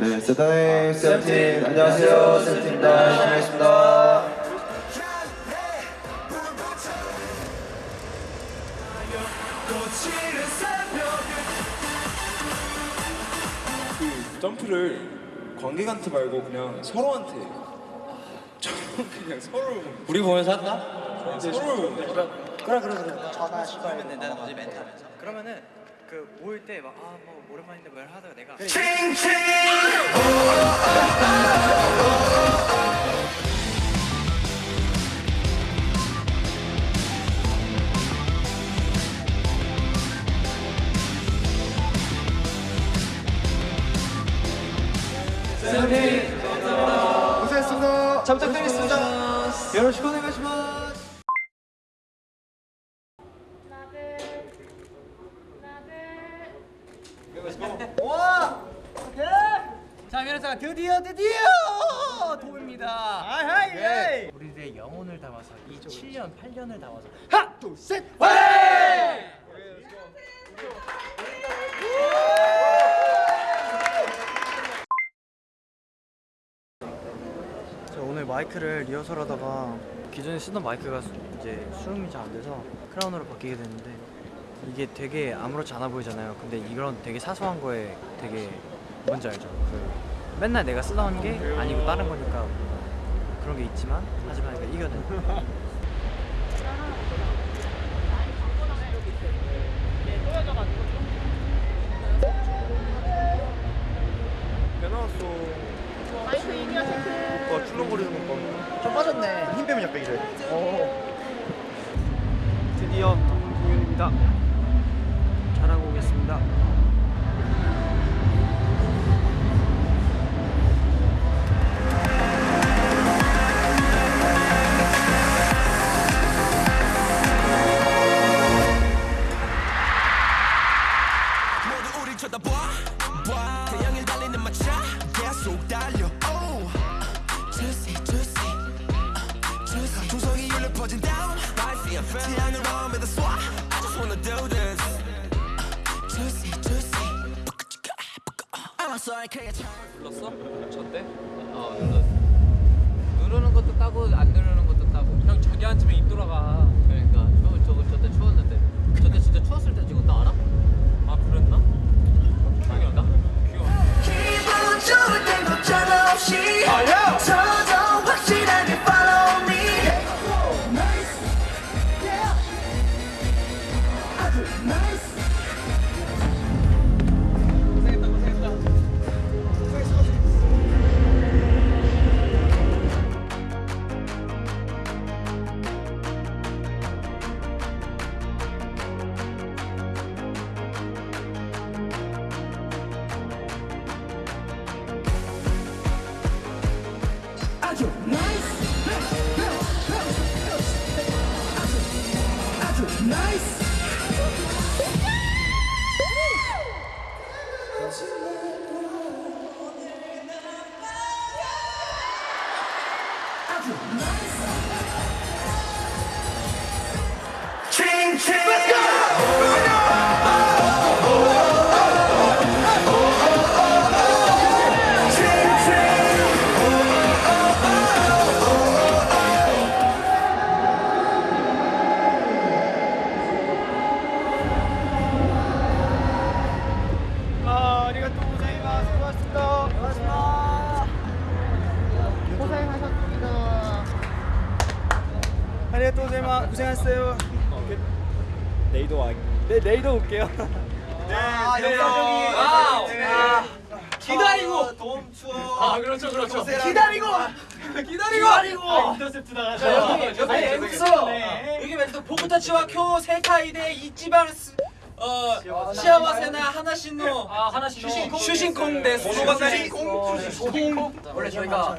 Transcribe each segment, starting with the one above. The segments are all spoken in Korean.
네, 세단의 세븐틴 안녕하세요. 세븐틴입니다. 열심히 하겠습니다. 그 점프를 관객한테 말고 그냥 서로한테. 그냥 서로. 우리 보면서 한다? 서로. 그러면은 그 모일 때 막 아 뭐 오랜만인데 뭘 하다가 내가 고생했습니다 잘 부탁드리겠습니다 여러분 고생하시마 자그 래서 드디어 드디어! 도입니다. 네. 우리들의 영혼을 담아서 이 7년 8년을 담아서 저 오늘 마이크를 리허설 하다가 기존에 쓰던 마이크가 수- 이제 수음이 잘 안 돼서 크라운으로 바뀌게 됐는데 이게 되게 아무렇지 않아 보이잖아요. 근데 이런 되게 사소한 거에 되게 뭔지 알죠? 그 맨날 내가 쓰던 게 아니고 다른 거니까 그런 게 있지만 하지만 이거 이겨낸 나왔어 출렁거리는 거 봐. 힘 빼면 약간 이래 And fun 태양을 몸에다 쏴 I just wanna do this. Juicy juicy. I'm so excited 눌렀어? 졌대? 어 눌렀어. 누르는 것도 따고 안 누르는 것도 따고. 형 저기 앉으면 입 돌아가. 그러니까. 저, 저거 저때 추웠는데. 저때 진짜 추웠을 때 찍었다 알아? 아 그랬나? 고생하 고생했어요. 내일도 와. 네 내일도 올게요. 아 영상적이 아, 기다리고! 도움 추억 아 그렇죠 그렇죠. 기다리고! 기다리고! 인터셉트 나가죠 아니 여기서 여기 멘트 보쿠타치와 쿄 세카이데 이치바르스 어 시아와세나. 하나신노. 아 하나신노. 슈신콩 데스 슈신콩? 슈신콩? 원래 저희가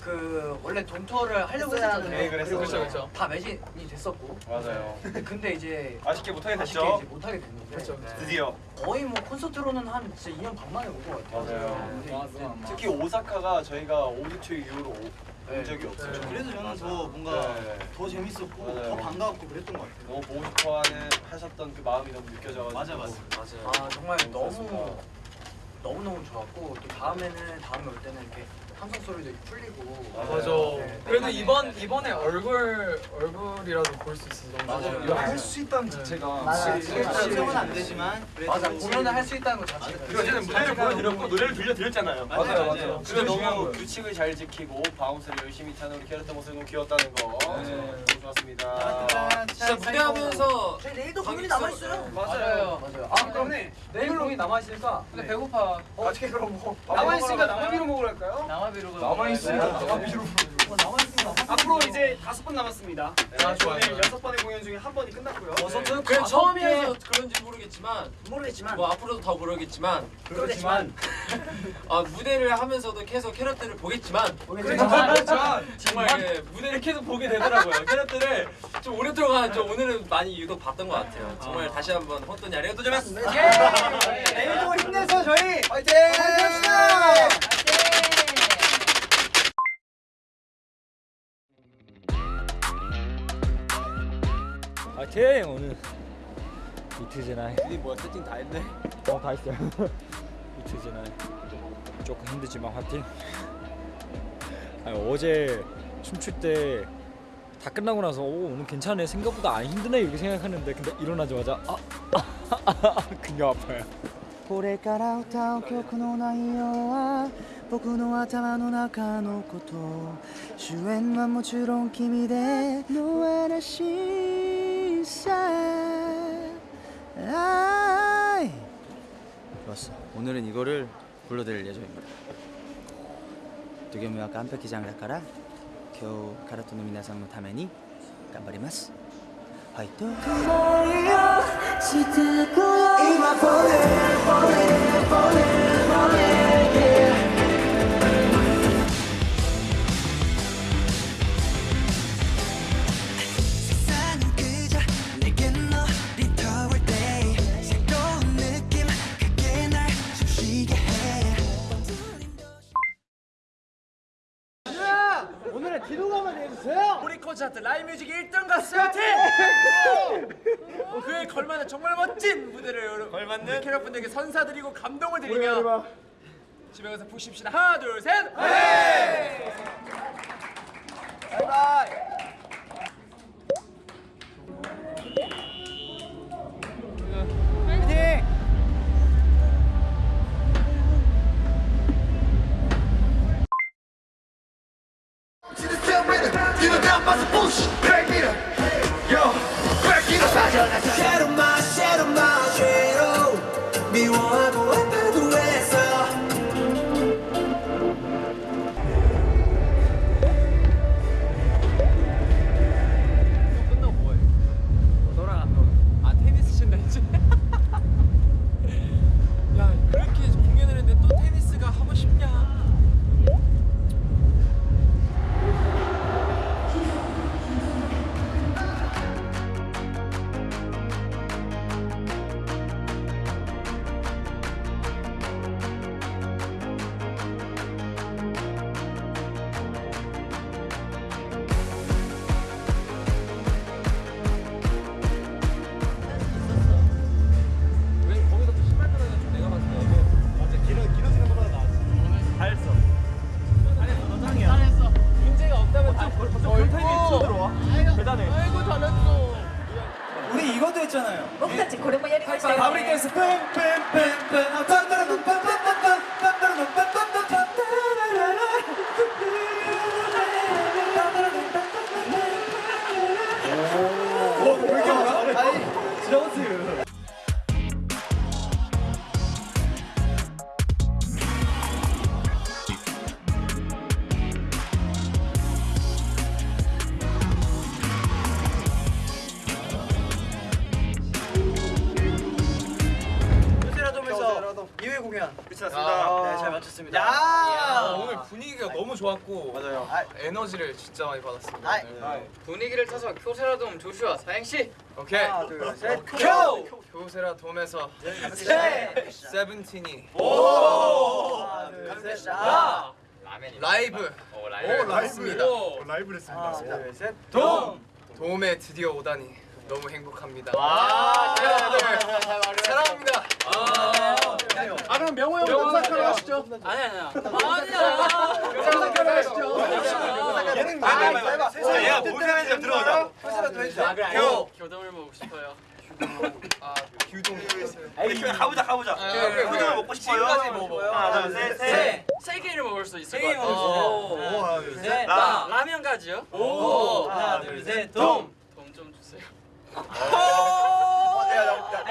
그 원래 돈 투어를 하려고 했잖아요. 네, 그랬었죠. 그렇죠 그렇죠 다 매진이 됐었고. 맞아요 근데 이제 아쉽게 못하게 아쉽게 됐죠 이제 못하게 됐는데. 네. 드디어 거의 뭐 콘서트로는 한 진짜 2년 반 만에 온 것 같아요. 맞아요. 근데 이제 특히 오사카가 저희가 오디투 이후로 오- 네. 온 적이 없어요 그래도 저는 더 뭔가 네. 더 재밌었고 맞아요. 더 반가웠고 그랬던 것 같아요. 너무 보고 싶어하는 하셨던 그 마음이 너무 느껴져가지고 맞아, 맞아. 아 정말 너무 너무 너무 좋았고 또 다음에는 다음에 올 때는 이렇게 함성 소리도 풀리고 맞아. 네, 그래도 네. 이번 이번에 얼굴 얼굴이라도 볼 수 있어서 너무 맞아요. 이거 할 수 있다는 자체가 맞아. 지금은 안 되지만 맞아 공연을 할 수 있다는 것 자체가 그리고 어쨌든 무대를 보여드렸고 노래를 들려드렸잖아요. 맞아요 맞아요 그리고 너무 거예요 규칙을 잘 지키고 바운스를 열심히 타는 우리 캐럿의 모습이 너무 귀엽다는 거 네. 너무 좋았습니다. 진짜 무대하면서 저희 내일도 공연이 남아 있어요 맞아요. 맞아요 아 그러네 내일 공이 남아 있으니까 근데 배고파. 어떻게 그럼 뭐 남아 있으니까 生ビール 먹으러 갈까요? 生ビール 남아 있으니까 生ビール 앞으로 이제 다섯 번 남았습니다. 아, 좋아요, 오늘 좋아요. 여섯 번의 공연 중에 한 번이 끝났고요. 저는 그냥 처음이어서 그런지 모르겠지만 모르겠지만 뭐 앞으로도 더 모르겠지만 그렇지만 아 무대를 하면서도 계속 캐럿들을 보겠지만 그렇지만 정말 예, 무대를 계속 보게 되더라고요. 캐럿들을 좀 오랫동안 좀 오늘은 많이 유독 봤던 것 같아요. 정말 다시 한번 혼돈이 아리가또 자마스. 내일 도 힘내서 저희 화이팅! 화이팅! 파이팅 오늘 이틀째 날 이 뭐야 세팅 다 했네. 어다 했어요 이틀째 날 조금 힘들지만 화이팅 아니, 어제 춤출 때 다 끝나고 나서 오 오늘 괜찮네 생각보다 안 힘드네 이렇게 생각하는데 근데 일어나자마자 아, 아, 아, 아 근육 아파요 これから歌う曲の内容は僕の頭の中のこと主演はもちろん君での嵐さあい 아. 좋았어. 오늘은 이거를 불러드릴 예정입니다. 두개무와 깜빡이장을 닦아라 겨우 가라토 노미나상 노타메니 깜바리마스. 화이트 머리야 지드구야 이마 보내 보내 보내 우리 콘서트 라이브 뮤직 1등 가수 팀! 그에 걸맞는 정말 멋진 무대를 걸맞는? 캐럿분들에게 선사드리고 감동을 드리며 집에 가서 푹 쉽시다. 하나 둘셋! Shadow shadow 미 2회 공연 끝이 났습니다. 네, 잘 마쳤습니다. 야, 오늘 분위기가 너무 좋았고 맞아요. 에너지를 진짜 많이 받았습니다. 아이. 네. 분위기를 타서 교세라돔 조슈아 사행시. 오케이. 하나 둘 셋 교! 교세라돔에서 셋! 세븐틴이 하나 둘 셋 라! 라이브. 오 라이브. 했습니다. 라이브를 했습니다. 하나 둘 셋 돔! 돔에 드디어 오다니 너무 행복합니다. 와, 여러분들 사랑합니다 아 그럼 명호 형 결혼하시죠? 아니 아니야. 영상 결혼하시죠? 얘는 아, 얘가 뭘 생각하는지 좀 들어보자. 표시라도 해주자. 교 교동을 먹고 싶어요. 에이, 가보자, 가보자. 그래, 후드를 먹고 싶어요. 지금까지 뭐 먹어요? 하나, 둘, 셋, 셋. 세 개를 먹을 수 있을 세것개 같아요. 하나, 둘, 셋. 나 나. 라면 가지요. 오. 하나, 둘, 셋. 돔. 돈좀 주세요.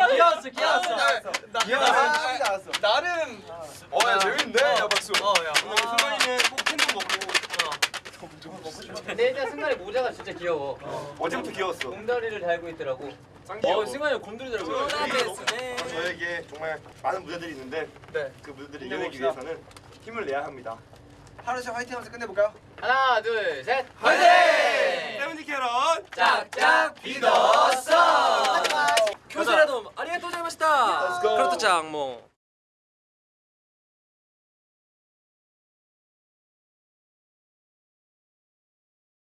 귀여웠어, 귀여웠어. 미안하다. 나름 어, 야, 재밌는데? 야, 박수. 어, 야. 승관이는 꼭 캔도 먹고. 근데 일단 승관이 모자가 진짜 귀여워. 어 제부터 귀여웠어. 곰다리를 달고 있더라고. 어, 승관이 곰돌이 달고 있어. 어, 저에게 정말 많은 무대들이 있는데 네. 그 무대들을 이겨내기 위해서는 힘을 내야 합니다. 하루씩 화이팅 하면서 끝내볼까요? 하나, 둘, 셋. 세븐틴 캐럿 짝짝 믿었어. 교수라도 아리가또 자이마시다. 그렇죠, 짱 뭐.